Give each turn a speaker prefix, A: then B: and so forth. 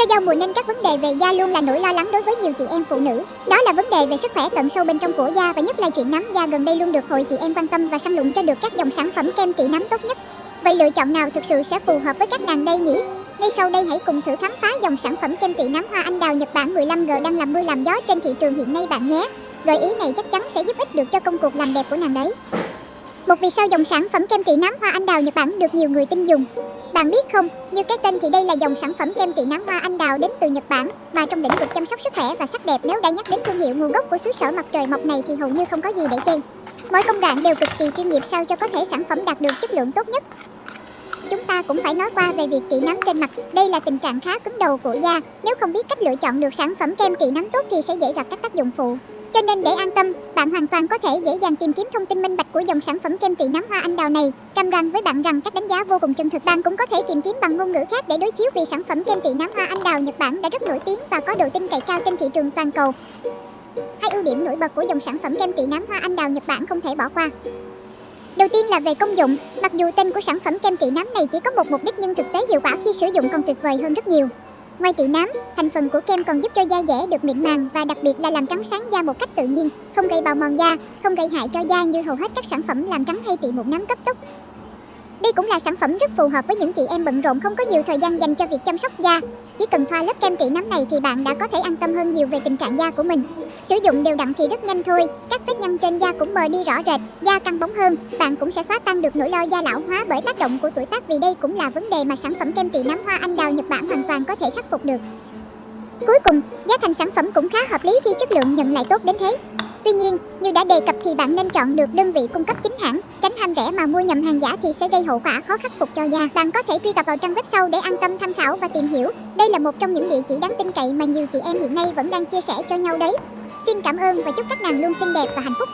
A: Do giao mùa nên các vấn đề về da luôn là nỗi lo lắng đối với nhiều chị em phụ nữ. Đó là vấn đề về sức khỏe tận sâu bên trong của da và nhất là chuyện nắm da gần đây luôn được hội chị em quan tâm và săn lùng cho được các dòng sản phẩm kem trị nắm tốt nhất. Vậy lựa chọn nào thực sự sẽ phù hợp với các nàng đây nhỉ? Ngay sau đây hãy cùng thử khám phá dòng sản phẩm kem trị nắm hoa anh đào Nhật Bản 15G đang làm mưa làm gió trên thị trường hiện nay bạn nhé. Gợi ý này chắc chắn sẽ giúp ích được cho công cuộc làm đẹp của nàng đấy. Một vì sao dòng sản phẩm kem trị nám hoa anh đào Nhật Bản được nhiều người tin dùng. Bạn biết không, như cái tên thì đây là dòng sản phẩm kem trị nám hoa anh đào đến từ Nhật Bản và trong lĩnh vực chăm sóc sức khỏe và sắc đẹp nếu đã nhắc đến thương hiệu nguồn gốc của xứ sở mặt trời mọc này thì hầu như không có gì để chê. Mỗi công đoạn đều cực kỳ chuyên nghiệp sao cho có thể sản phẩm đạt được chất lượng tốt nhất. Chúng ta cũng phải nói qua về việc trị nám trên mặt. Đây là tình trạng khá cứng đầu của da. Nếu không biết cách lựa chọn được sản phẩm kem trị nám tốt thì sẽ dễ gặp các tác dụng phụ. Cho nên để an tâm, bạn hoàn toàn có thể dễ dàng tìm kiếm thông tin minh bạch của dòng sản phẩm kem trị nám hoa anh đào này. Cam đoan với bạn rằng các đánh giá vô cùng chân thực. Bạn cũng có thể tìm kiếm bằng ngôn ngữ khác để đối chiếu vì sản phẩm kem trị nám hoa anh đào Nhật Bản đã rất nổi tiếng và có độ tin cậy cao trên thị trường toàn cầu. Hai ưu điểm nổi bật của dòng sản phẩm kem trị nám hoa anh đào Nhật Bản không thể bỏ qua. Đầu tiên là về công dụng, mặc dù tên của sản phẩm kem trị nám này chỉ có một mục đích nhưng thực tế hiệu quả khi sử dụng còn tuyệt vời hơn rất nhiều. Ngoài trị nám, thành phần của kem còn giúp cho da dẻ được mịn màng và đặc biệt là làm trắng sáng da một cách tự nhiên, không gây bào mòn da, không gây hại cho da như hầu hết các sản phẩm làm trắng hay trị mụn nám cấp tốc. Đây cũng là sản phẩm rất phù hợp với những chị em bận rộn không có nhiều thời gian dành cho việc chăm sóc da. Chỉ cần thoa lớp kem trị nấm này thì bạn đã có thể an tâm hơn nhiều về tình trạng da của mình. Sử dụng đều đặn thì rất nhanh thôi, các vết nhăn trên da cũng mờ đi rõ rệt, da căng bóng hơn. Bạn cũng sẽ xóa tan được nỗi lo da lão hóa bởi tác động của tuổi tác vì đây cũng là vấn đề mà sản phẩm kem trị nấm hoa anh đào Nhật Bản hoàn toàn có thể khắc phục được. Cuối cùng, giá thành sản phẩm cũng khá hợp lý khi chất lượng nhận lại tốt đến thế. Tuy nhiên, như đã đề cập thì bạn nên chọn được đơn vị cung cấp chính hãng, tránh ham rẻ mà mua nhầm hàng giả thì sẽ gây hậu quả khó khắc phục cho da. Bạn có thể truy cập vào trang web sau để an tâm tham khảo và tìm hiểu. Đây là một trong những địa chỉ đáng tin cậy mà nhiều chị em hiện nay vẫn đang chia sẻ cho nhau đấy. Xin cảm ơn và chúc các nàng luôn xinh đẹp và hạnh phúc.